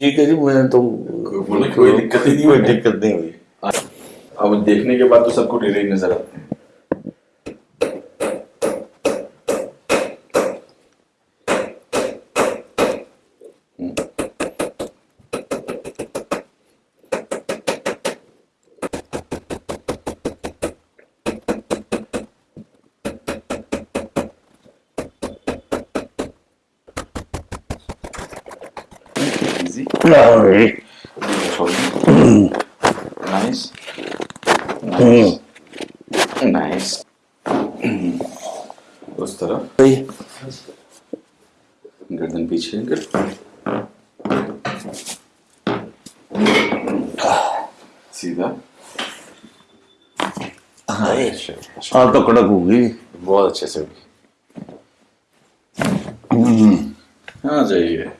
ठीक है जी मैं तो बोले कोई दिक्कत ही नहीं कोई हुई। दिक्कत नहीं हुई अब देखने के बाद तो सबको डेरे ही नज़र आते हैं Easy. अरे, Nice. Nice. Nice. उस तरफ़ गर्दन पीछे सीधा हाँ। हाँ तो कड़क होगी बहुत अच्छे से आ जाइए।